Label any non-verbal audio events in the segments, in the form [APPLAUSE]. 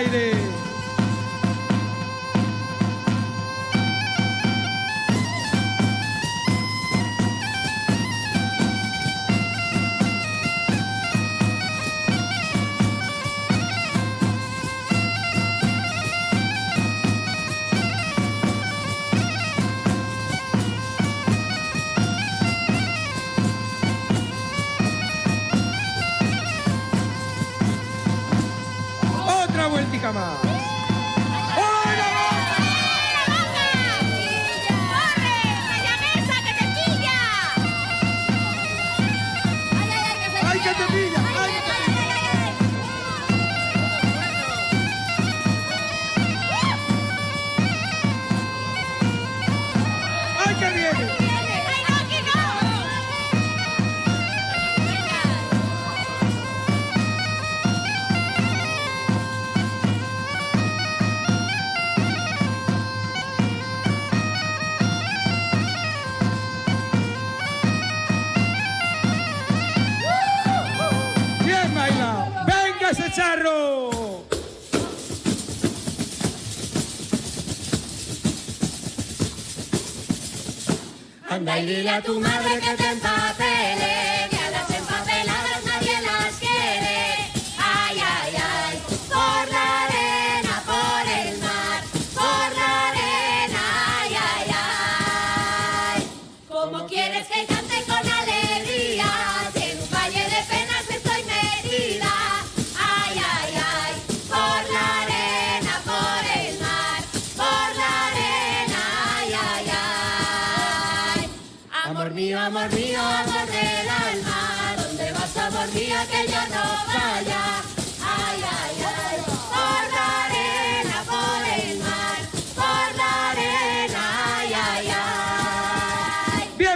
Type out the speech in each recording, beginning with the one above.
Friday. Te pilla! Dile a tu madre que te empapele,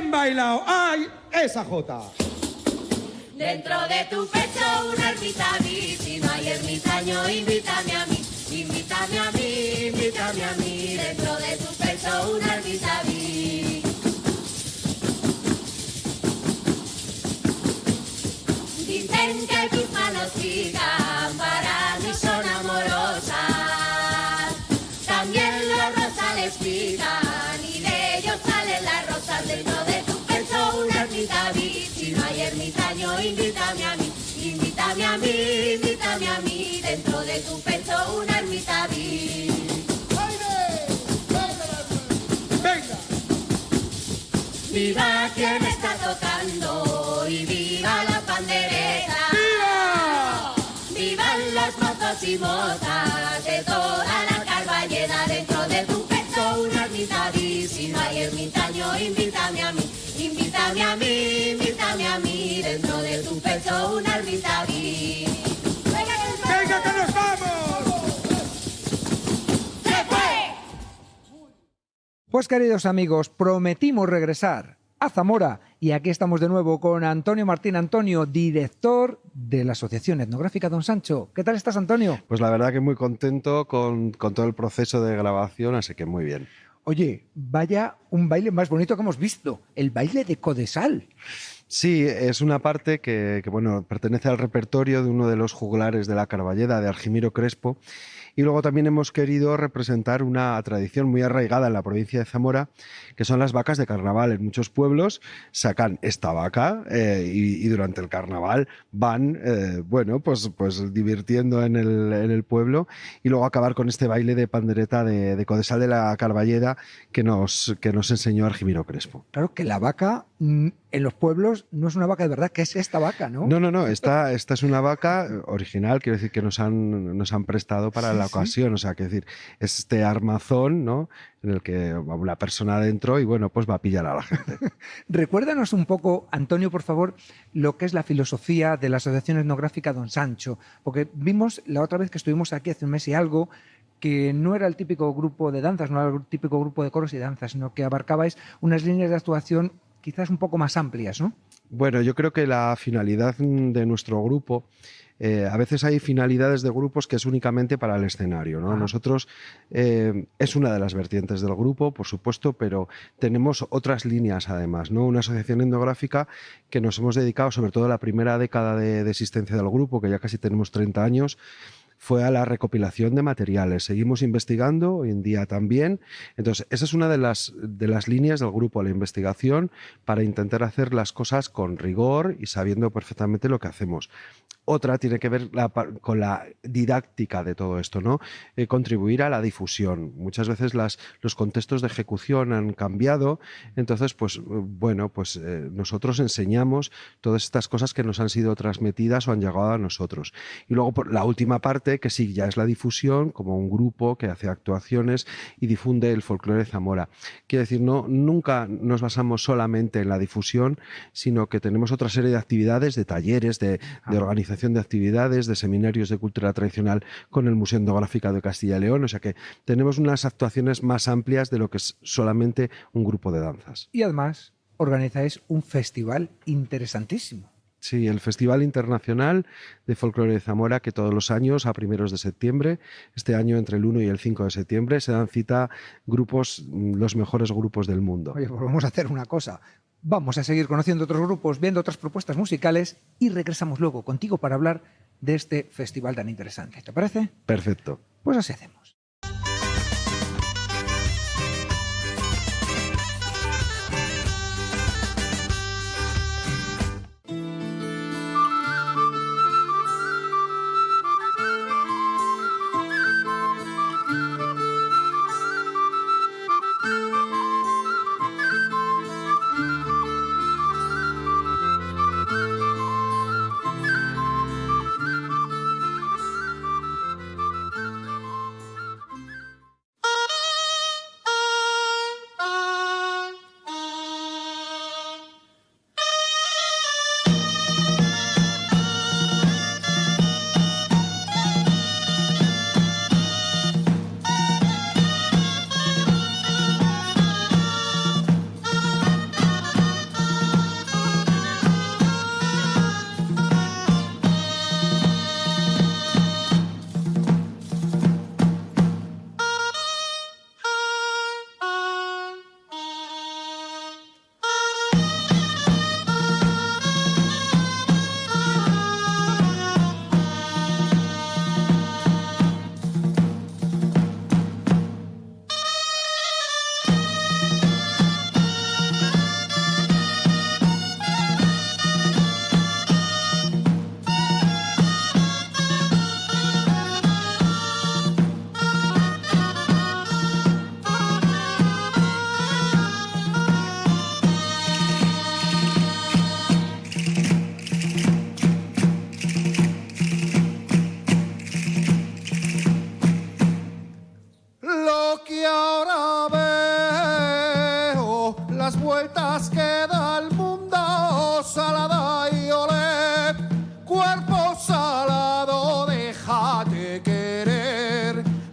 ¡Bien bailado! ¡Ay, esa jota! Dentro de tu pecho una ermita no hay ermitaño, invítame a mí, invítame a mí, invítame a mí. Dentro de tu pecho una ermita. Dicen que a mí, invítame a mí. Dentro de tu pecho una ermita vi. ¡Venga! Viva quien está tocando y viva la pandereta. ¡Viva! Vivan los mozos y mozas de toda la carballeda dentro de tu pecho una ermita vi. Si no hay ermitaño, invítame a mí, invítame a mí, invítame a mí. Dentro de tu pecho una ermita vi. Pues queridos amigos, prometimos regresar a Zamora y aquí estamos de nuevo con Antonio Martín Antonio, director de la Asociación Etnográfica Don Sancho. ¿Qué tal estás, Antonio? Pues la verdad que muy contento con, con todo el proceso de grabación, así que muy bien. Oye, vaya un baile más bonito que hemos visto, el baile de Codesal. Sí, es una parte que, que, bueno, pertenece al repertorio de uno de los juglares de la Carballeda, de Argimiro Crespo. Y luego también hemos querido representar una tradición muy arraigada en la provincia de Zamora, que son las vacas de carnaval. En muchos pueblos sacan esta vaca eh, y, durante el carnaval van, eh, bueno, pues, pues divirtiendo en el, en el, pueblo y luego acabar con este baile de pandereta de, de Codesal de la Carballeda que nos, que nos enseñó Argimiro Crespo. Claro que la vaca en los pueblos no es una vaca de verdad, que es esta vaca, ¿no? No, no, no, esta, esta es una vaca original, quiero decir que nos han, nos han prestado para sí, la ocasión, sí. o sea, quiero decir, es este armazón, ¿no? En el que va una persona adentro y bueno, pues va a pillar a la gente. [LAUGHS] Recuérdanos un poco, Antonio, por favor, lo que es la filosofía de la Asociación Etnográfica Don Sancho, porque vimos la otra vez que estuvimos aquí hace un mes y algo, que no era el típico grupo de danzas, no era el típico grupo de coros y danzas, sino que abarcabais unas líneas de actuación quizás un poco más amplias, ¿no? Bueno, yo creo que la finalidad de nuestro grupo, eh, a veces hay finalidades de grupos que es únicamente para el escenario. ¿no? Ah. Nosotros eh, es una de las vertientes del grupo, por supuesto, pero tenemos otras líneas además. ¿no? Una asociación etnográfica que nos hemos dedicado, sobre todo la primera década de, de existencia del grupo, que ya casi tenemos 30 años, fue a la recopilación de materiales. Seguimos investigando, hoy en día también. Entonces, esa es una de las, de las líneas del grupo, la investigación, para intentar hacer las cosas con rigor y sabiendo perfectamente lo que hacemos. Otra tiene que ver la con la didáctica de todo esto, ¿no? Eh, contribuir a la difusión. Muchas veces las, los contextos de ejecución han cambiado, entonces, pues, bueno, pues eh, nosotros enseñamos todas estas cosas que nos han sido transmitidas o han llegado a nosotros. Y luego por la última parte, que sí, ya es la difusión, como un grupo que hace actuaciones y difunde el folclore de Zamora. Quiero decir, no, nunca nos basamos solamente en la difusión, sino que tenemos otra serie de actividades, de talleres, de, de organización de actividades, de seminarios de cultura tradicional con el Museo Etnográfico de Castilla y León. O sea que tenemos unas actuaciones más amplias de lo que es solamente un grupo de danzas. Y además organizáis un festival interesantísimo. Sí, el Festival Internacional de Folclore de Zamora, que todos los años, a primeros de septiembre, este año entre el 1 y el 5 de septiembre, se dan cita grupos, mm, los mejores grupos del mundo. Oye, pues vamos a hacer una cosa. Vamos a seguir conociendo otros grupos, viendo otras propuestas musicales y regresamos luego contigo para hablar de este festival tan interesante. ¿Te parece? Perfecto. Pues así hacemos.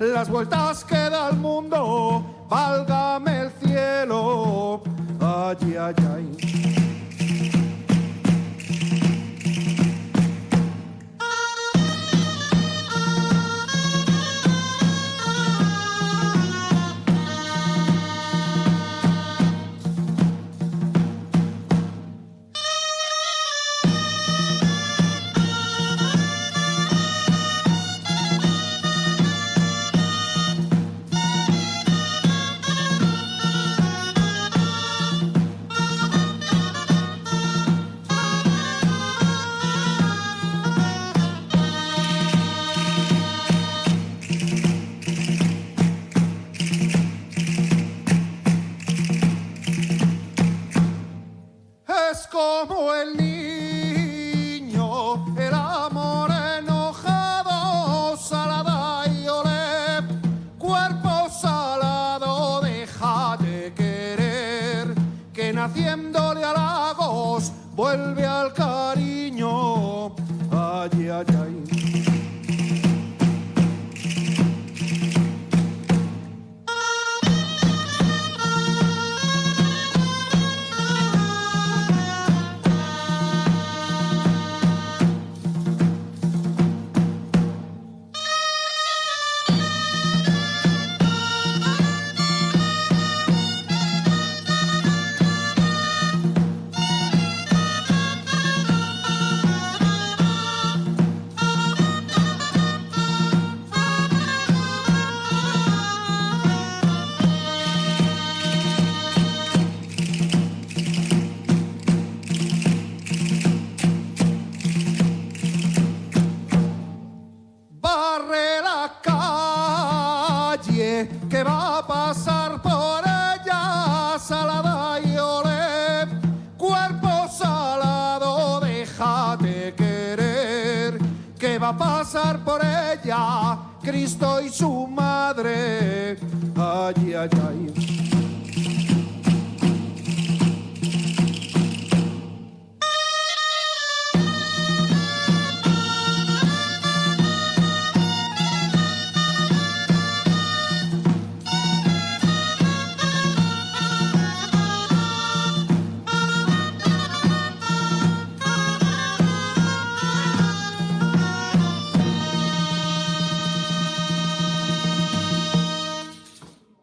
Las vueltas que da el mundo, válgame el cielo, ay, ay, ay. Pasar por ella Cristo y su madre. Ay, ay, ay.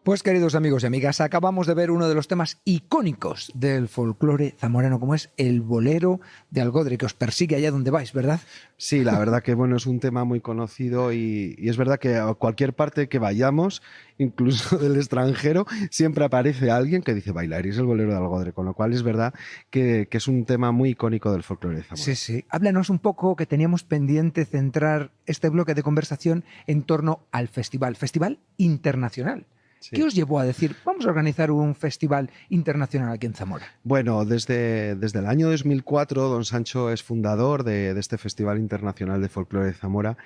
Pues queridos amigos y amigas, acabamos de ver uno de los temas icónicos del folclore zamorano, como es el bolero de Algodre, que os persigue allá donde vais, ¿verdad? Sí, la [LAUGHS] verdad que bueno, es un tema muy conocido y, y es verdad que a cualquier parte que vayamos, incluso [LAUGHS] del extranjero, siempre aparece alguien que dice bailar y es el bolero de Algodre, con lo cual es verdad que, que es un tema muy icónico del folclore de Zamora. Sí, sí. Háblanos un poco que teníamos pendiente centrar este bloque de conversación en torno al festival, Festival Internacional. Sí. ¿Qué os llevó a decir, vamos a organizar un festival internacional aquí en Zamora? Bueno, desde, desde el año 2004 don Sancho es fundador de, de, este Festival Internacional de Folclore de Zamora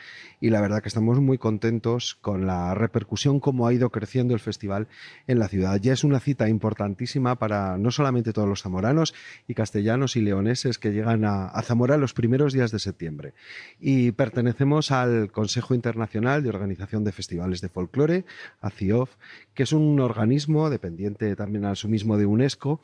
y la verdad que estamos muy contentos con la repercusión como ha ido creciendo el festival en la ciudad. Ya es una cita importantísima para no solamente todos los zamoranos y castellanos y leoneses que llegan a, a Zamora los primeros días de septiembre y pertenecemos al Consejo Internacional de Organización de Festivales de Folclore, ACIOF, que es un organismo dependiente también a su mismo de UNESCO,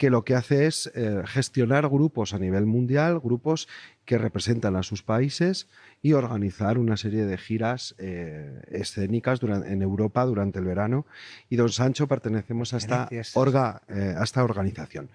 que lo que hace es eh, gestionar grupos a nivel mundial, grupos que representan a sus países y organizar una serie de giras eh, escénicas durante, en Europa durante el verano. Y don Sancho pertenecemos a esta, orga, eh, a esta organización.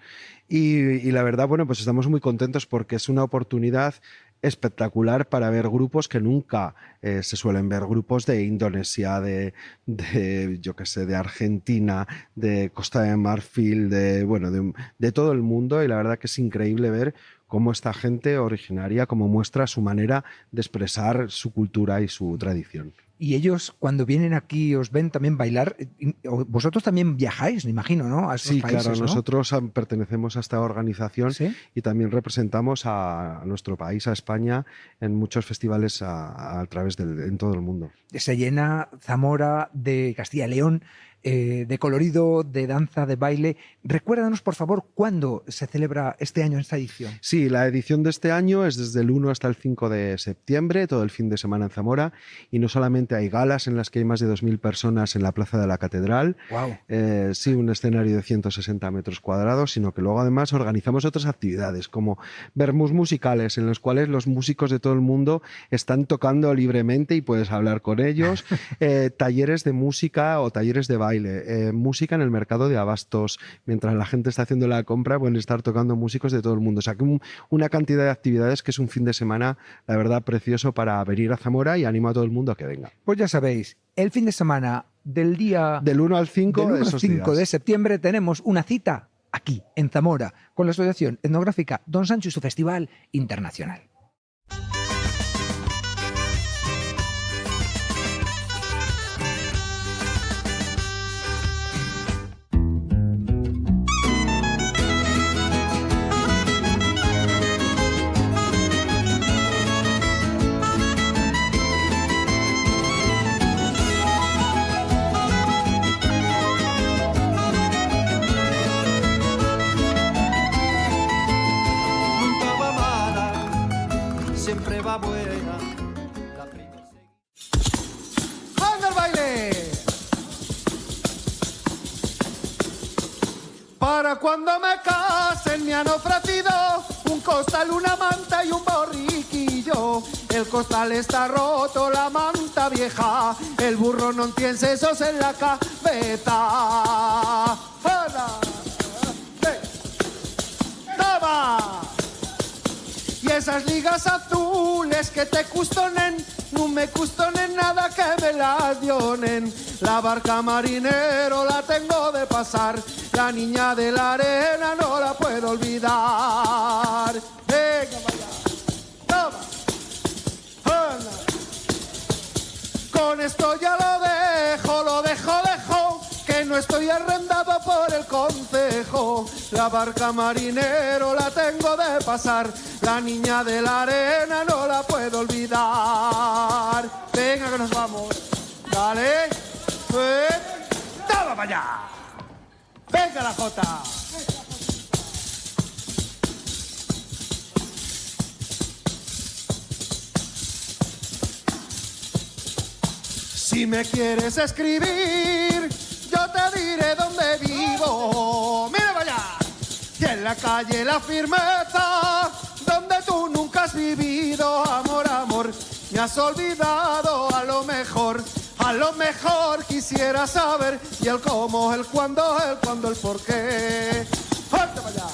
Y, y, la verdad, bueno, pues estamos muy contentos porque es una oportunidad espectacular para ver grupos que nunca eh, se suelen ver, grupos de Indonesia, de, de yo qué sé, de Argentina, de Costa de Marfil, de, bueno, de, de, todo el mundo y la verdad que es increíble ver cómo esta gente originaria, cómo muestra su manera de expresar su cultura y su tradición. Y ellos, cuando vienen aquí, os ven también bailar. Vosotros también viajáis, me imagino, ¿no? A sí, países, claro. ¿no? Nosotros pertenecemos a esta organización ¿Sí? y también representamos a, nuestro país, a España, en muchos festivales a, a través del, en todo el mundo. Se llena Zamora de Castilla y León eh, de colorido, de danza, de baile. Recuérdanos, por favor, cuándo se celebra este año esta edición. Sí, la edición de este año es desde el 1 hasta el 5 de septiembre, todo el fin de semana en Zamora, y no solamente hay galas en las que hay más de 2.000 personas en la Plaza de la Catedral, wow. eh, sí, un escenario de 160 metros cuadrados, sino que luego además organizamos otras actividades, como vermus musicales, en los cuales los músicos de todo el mundo están tocando libremente y puedes hablar con ellos, [LAUGHS] eh, talleres de música o talleres de baile, eh, música en el mercado de abastos, mientras la gente está haciendo la compra, pueden estar tocando músicos de todo el mundo. O sea, que un, una cantidad de actividades que es un fin de semana, la verdad, precioso para venir a Zamora y animo a todo el mundo a que venga. Pues ya sabéis, el fin de semana del día... Del 1 al 5, del 1 al 5 de septiembre tenemos una cita aquí, en Zamora, con la Asociación Etnográfica Don Sancho y su Festival Internacional. ¡Anda el baile! Para cuando me casen me han ofrecido un costal, una manta y un borriquillo. El costal está roto, la manta vieja. El burro no tiene sesos en la cabeza. Esas ligas azules que te custonen, no me custonen nada que me las dionen. La barca marinero la tengo de pasar, la niña de la arena no la puedo olvidar. La barca marinero la tengo de pasar. La niña de la arena no la puedo olvidar. Venga que nos vamos. Dale. Eh. Toma para allá. Venga la jota. Si me quieres escribir, yo te diré dónde vivo. Y en la calle la firmeza, donde tú nunca has vivido. Amor, amor, me has olvidado a lo mejor. A lo mejor quisiera saber y el cómo, el cuándo, el cuándo, el por qué. ¡Venga!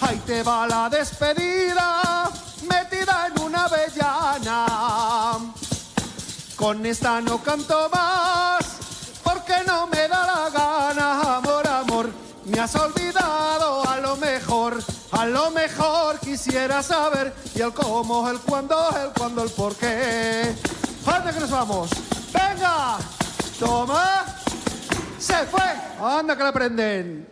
Ahí te va la despedida, metida en una avellana. Con esta no canto más, porque no me da la gana. Has olvidado a lo mejor. A lo mejor quisiera saber y el cómo, el cuándo, el cuándo, el por qué. ¡Anda que nos vamos! ¡Venga! ¡Toma! ¡Se fue! ¡Anda que la prenden!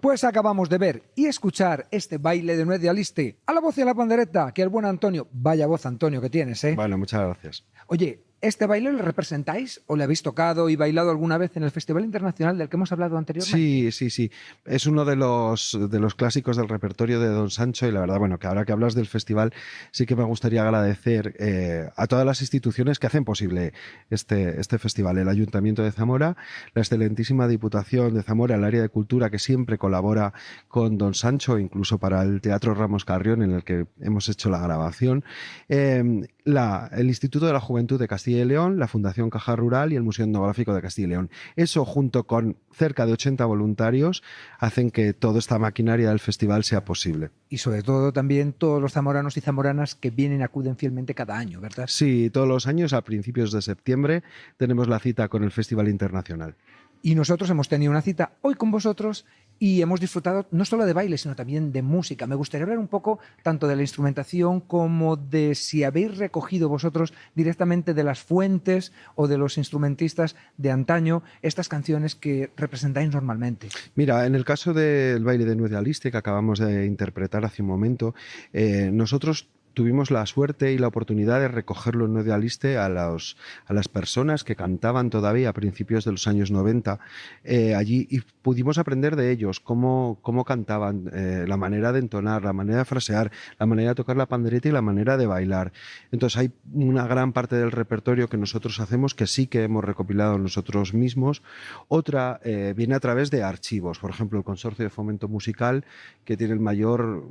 Pues acabamos de ver y escuchar este baile de Nuez de Aliste a la voz y a la pandereta, que el buen Antonio, vaya voz Antonio que tienes, ¿eh? Bueno, muchas gracias. Oye, ¿este baile lo representáis o le habéis tocado y bailado alguna vez en el Festival Internacional del que hemos hablado anteriormente? Sí, sí, sí. Es uno de los, de los clásicos del repertorio de Don Sancho y la verdad, bueno, que ahora que hablas del festival, sí que me gustaría agradecer eh, a todas las instituciones que hacen posible este, este festival. El Ayuntamiento de Zamora, la excelentísima Diputación de Zamora, el área de cultura que siempre colabora con Don Sancho, incluso para el Teatro Ramos Carrión en el que hemos hecho la grabación. Eh, el Instituto de la Juventud de Castilla y León, la Fundación Caja Rural y el Museo Etnográfico de Castilla y León. Eso, junto con cerca de 80 voluntarios, hacen que toda esta maquinaria del festival sea posible. Y sobre todo también todos los zamoranos y zamoranas que vienen y acuden fielmente cada año, ¿verdad? Sí, todos los años, a principios de septiembre, tenemos la cita con el Festival Internacional. Y nosotros hemos tenido una cita hoy con vosotros y hemos disfrutado no solo de baile, sino también de música. Me gustaría hablar un poco tanto de la instrumentación como de si habéis recogido vosotros directamente de las fuentes o de los instrumentistas de antaño estas canciones que representáis normalmente. Mira, en el caso del baile de Nuez de Aliste que acabamos de interpretar hace un momento, eh, nosotros tuvimos la suerte y la oportunidad de recogerlo en de Aliste a, los, a las personas que cantaban todavía a principios de los años 90 eh, allí y pudimos aprender de ellos cómo, cómo cantaban, eh, la manera de entonar, la manera de frasear, la manera de tocar la pandereta y la manera de bailar. Entonces hay una gran parte del repertorio que nosotros hacemos que sí que hemos recopilado nosotros mismos. Otra eh, viene a través de archivos, por ejemplo el Consorcio de Fomento Musical que tiene el mayor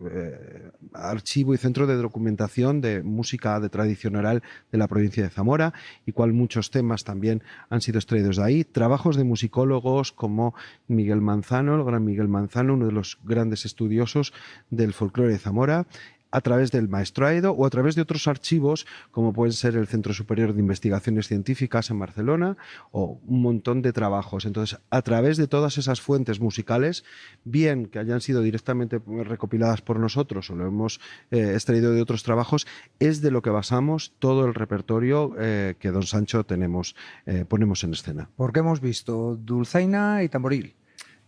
archivo y centro de documentación de música de tradición oral de la provincia de Zamora y cual muchos temas también han sido extraídos de ahí. Trabajos de musicólogos como Miguel Manzano, el gran Miguel Manzano, uno de los grandes estudiosos del folclore de Zamora, a través del maestro Aedo o a través de otros archivos como pueden ser el Centro Superior de Investigaciones Científicas en Barcelona o un montón de trabajos. Entonces, a través de todas esas fuentes musicales, bien que hayan sido directamente recopiladas por nosotros o lo hemos eh, extraído de otros trabajos, es de lo que basamos todo el repertorio eh, que Don Sancho tenemos, eh, ponemos en escena. Porque hemos visto dulzaina y tamboril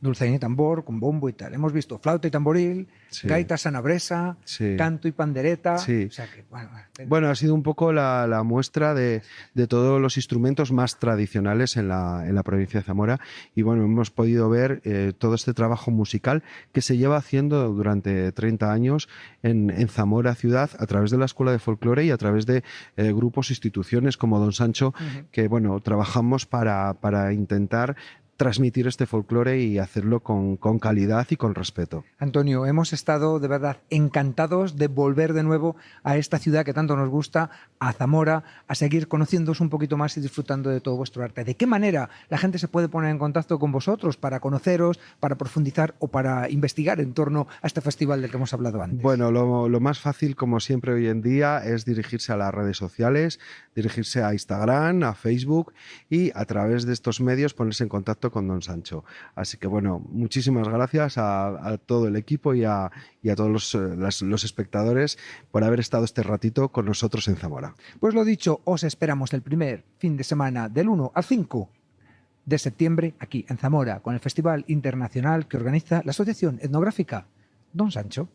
dulzaina y tambor, con bombo y tal. Hemos visto flauta y tamboril, sí. gaita sanabresa, sí. canto y pandereta. Sí. O sea que, bueno, bueno, ha sido un poco la, la muestra de, de, todos los instrumentos más tradicionales en la, en la, provincia de Zamora. Y bueno, hemos podido ver eh, todo este trabajo musical que se lleva haciendo durante 30 años en, en Zamora ciudad a través de la Escuela de Folclore y a través de eh, grupos, instituciones como Don Sancho, uh -huh. que bueno, trabajamos para, para intentar transmitir este folclore y hacerlo con, con, calidad y con respeto. Antonio, hemos estado de verdad encantados de volver de nuevo a esta ciudad que tanto nos gusta, a Zamora, a seguir conociéndoos un poquito más y disfrutando de todo vuestro arte. ¿De qué manera la gente se puede poner en contacto con vosotros para conoceros, para profundizar o para investigar en torno a este festival del que hemos hablado antes? Bueno, lo, lo más fácil, como siempre hoy en día, es dirigirse a las redes sociales, dirigirse a Instagram, a Facebook y a través de estos medios ponerse en contacto con Don Sancho. Así que bueno, muchísimas gracias a, todo el equipo y a, todos los, eh, los, espectadores por haber estado este ratito con nosotros en Zamora. Pues lo dicho, os esperamos el primer fin de semana del 1 al 5 de septiembre aquí en Zamora, con el Festival Internacional que organiza la Asociación Etnográfica Don Sancho.